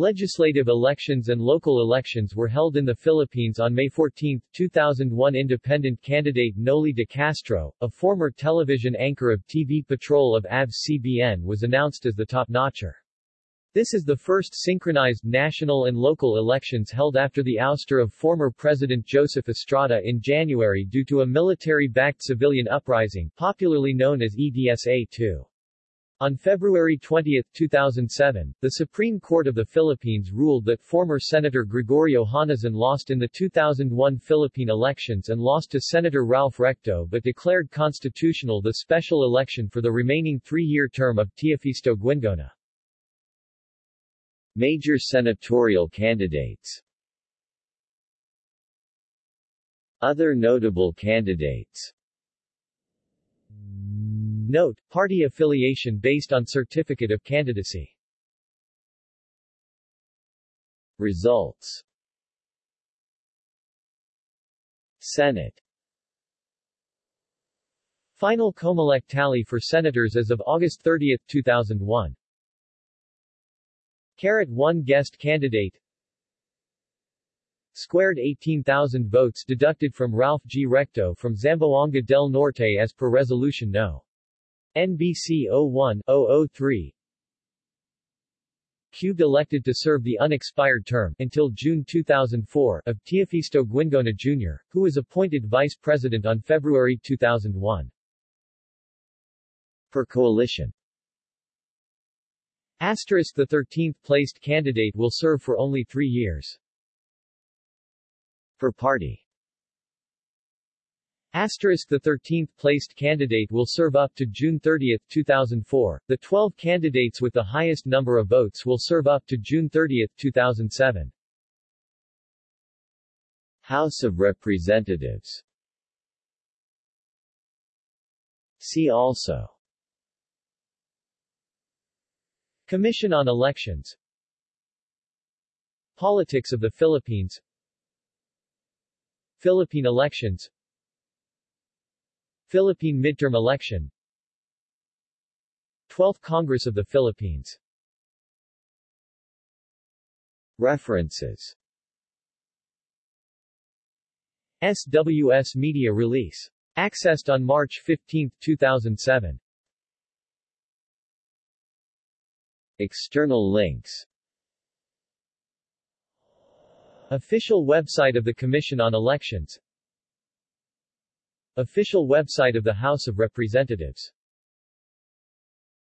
Legislative elections and local elections were held in the Philippines on May 14, 2001 Independent candidate Noli de Castro, a former television anchor of TV Patrol of ABS-CBN was announced as the top-notcher. This is the first synchronized national and local elections held after the ouster of former President Joseph Estrada in January due to a military-backed civilian uprising, popularly known as EDSA-2. On February 20, 2007, the Supreme Court of the Philippines ruled that former Senator Gregorio Honasan lost in the 2001 Philippine elections and lost to Senator Ralph Recto but declared constitutional the special election for the remaining three-year term of Teofisto Guingona. Major senatorial candidates Other notable candidates Note, party affiliation based on certificate of candidacy. Results. Senate. Final Comelec tally for senators as of August 30, 2001 Carat 1 guest candidate. Squared 18,000 votes deducted from Ralph G. Recto from Zamboanga del Norte as per Resolution No. NBC 01-003 Cubed elected to serve the unexpired term until June 2004 of Teofisto Guingona Jr., who was appointed vice president on February 2001. Per coalition Asterisk the 13th placed candidate will serve for only three years. Per party Asterisk the 13th placed candidate will serve up to June 30, 2004. The 12 candidates with the highest number of votes will serve up to June 30, 2007. House of Representatives. See also. Commission on Elections. Politics of the Philippines. Philippine elections Philippine midterm election. 12th Congress of the Philippines. References. SWS Media Release. Accessed on March 15, 2007. External links. Official website of the Commission on Elections Official website of the House of Representatives